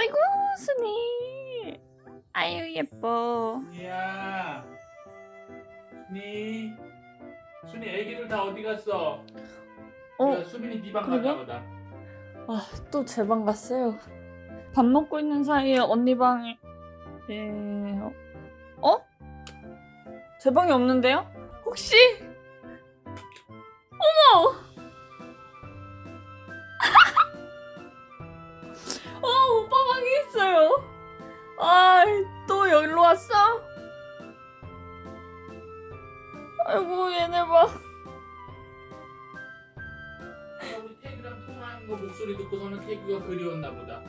아이고 순이 아유 예뻐 순이야 순이 순이 애기들 다 어디 갔어? 어? 야, 수빈이 네방? 갔나 보다 아또 제 방 갔어요 밥 먹고 있는 사이에 언니 방에 예... 어? 제 방에 없는데요? 혹시 어머 태규가 그리웠나 보다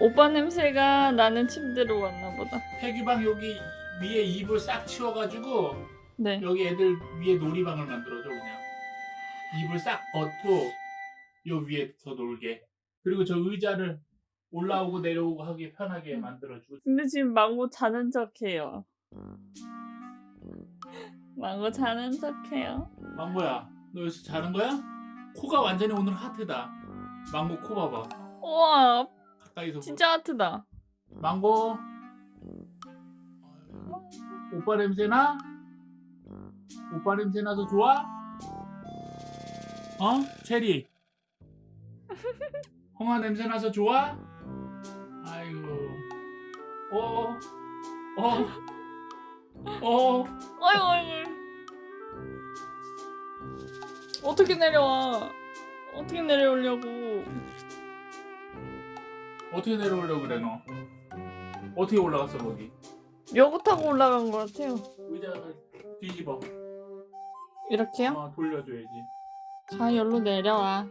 오빠 냄새가 나는 침대로 왔나 보다 태규 방 여기 위에 이불 싹 치워가지고 네 여기 애들 위에 놀이방을 만들어줘 그냥 이불 싹 벗고 요 위에서 놀게 그리고 저 의자를 올라오고 내려오고 하기 편하게 음. 만들어주고 근데 지금 망고 자는 척해요. 망고 자는 척해요. 망고야 너 여기서 자는 거야? 코가 완전히 오늘 하트다 망고 코 봐봐 우와, 가까이서 진짜 하트다. 보- 망고 오빠 냄새나? 오빠 냄새 나서 좋아? 어? 체리 홍아 냄새 나서 좋아? 아이고 어? 어? 어? 아이고, 아이고. 어떻게 내려와? 어떻게 내려오려고? 어떻게 내려오려고 그래 너? 어떻게 올라갔어 거기? 여고 타고 올라간 것 같아요. 의자를 뒤집어 이렇게요? 어, 돌려줘야지 자, 여기로 내려와.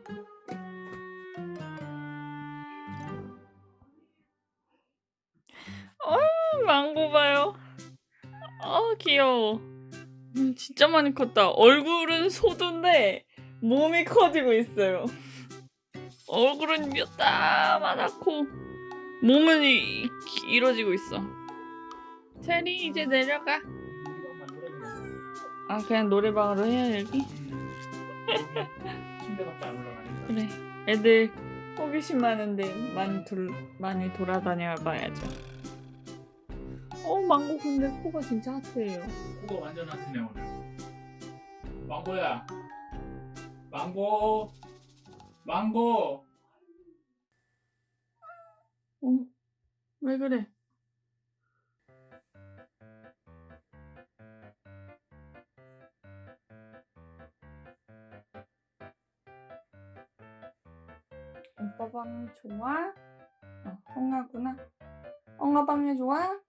어, 망고 봐요. 아, 귀여워. 음, 진짜 많이 컸다. 얼굴은 소두인데 몸이 커지고 있어요. 얼굴은 요따만하고 몸은 이, 이- 길어지고 있어. 체리 이제 내려가. 아 그냥 노래방으로 해야 여기? 침대밖에 안 올라가니까 그래. 애들 호기심 많은데 많이 돌 많이 돌아다녀 봐야죠. 어 망고 근데 코가 진짜 핫해요. 코가 완전 하트네 오늘 망고야 망고 망고 어? 왜 그래? 오빠 방이 좋아? 어, 엉아구나. 엉아 방이 좋아?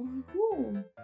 어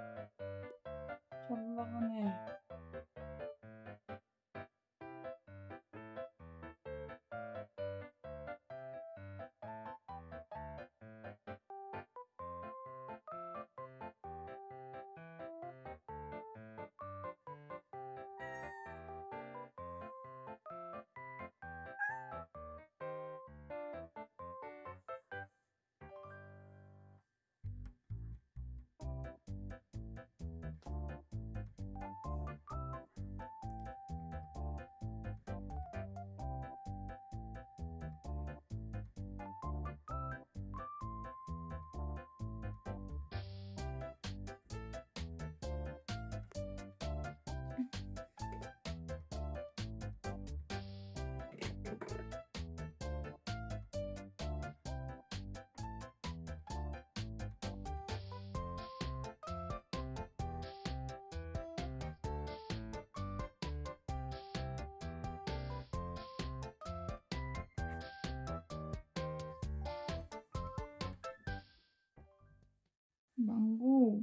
망고.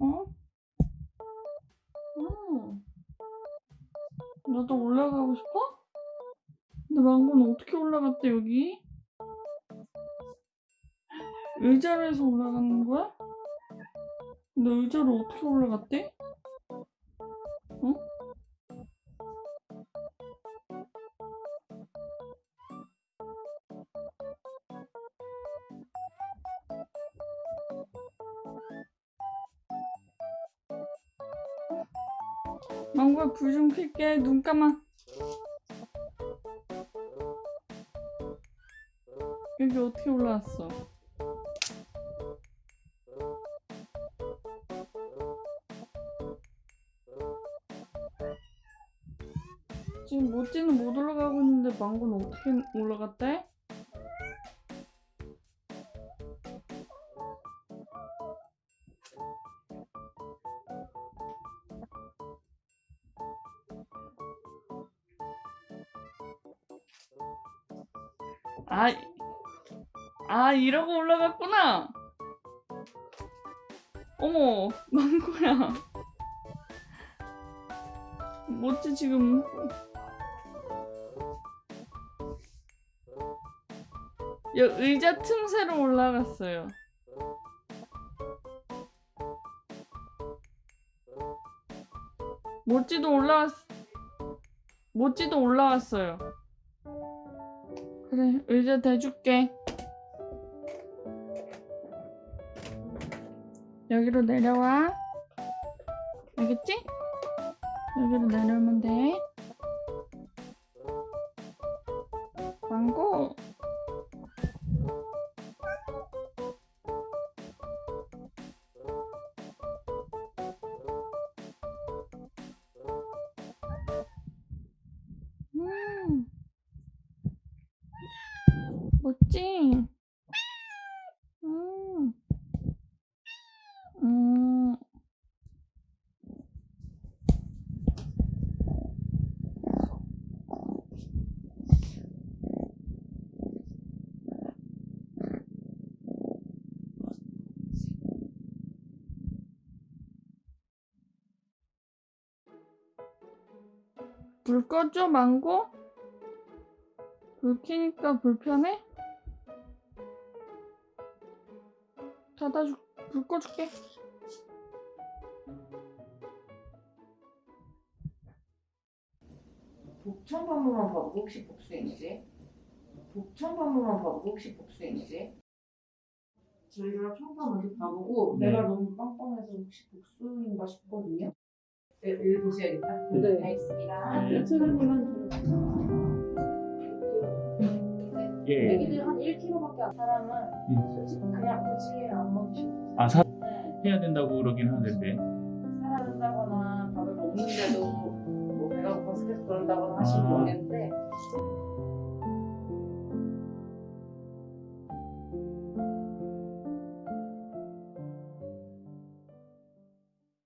어? 어. 나도 올라가고 싶어? 근데 망고는 어떻게 올라갔대, 여기? 의자로 해서 올라가는 거야? 근데 의자로 어떻게 올라갔대? 망고야 불좀 켤게 눈 감아 여기 어떻게 올라왔어 지금 모찌는 못 올라가고 있는데 망고는 어떻게 올라갔대? 아, 아 이러고 올라갔구나. 어머, 망고야. 뭐지 지금? 여 의자 틈새로 올라갔어요. 모찌도 올라왔. 모찌도 올라왔어요. 그래, 의자 대줄게. 여기로 내려와. 알겠지? 여기로 내려오면 돼. 망고. 불 꺼줘, 망고? 불 켜니까 불편해? 닫아줄, 불 꺼줄게. 반모만 봐도 혹시 복수인지? 반모만 봐도 혹시 복수인지? 저희가 청파 먼저 봐보고 네. 내가 너무 빵빵해서 혹시 복수인가 싶거든요. 네, 읽으셔야겠다. 네. 알겠습니다. 네. 이철님은 예. 애기들 한 1kg밖에 안 사람은 음. 솔직히 그냥 굳이 안 먹으셔도 아, 사, 네. 해야 된다고 그러긴 하는데. 살아야 된다거나 밥을 먹는데도 뭐 배가 고파서 계속 그런다거나 하시면 아. 모르겠는데